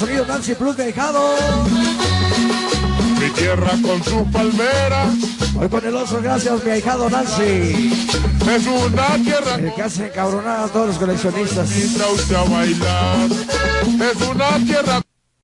sonido Nancy Plus dejado. Mi tierra con sus palmeras. Hoy con el oso, gracias, mi ahijado Nancy. Es una tierra. El que hace encabronar a todos los coleccionistas. Es una tierra.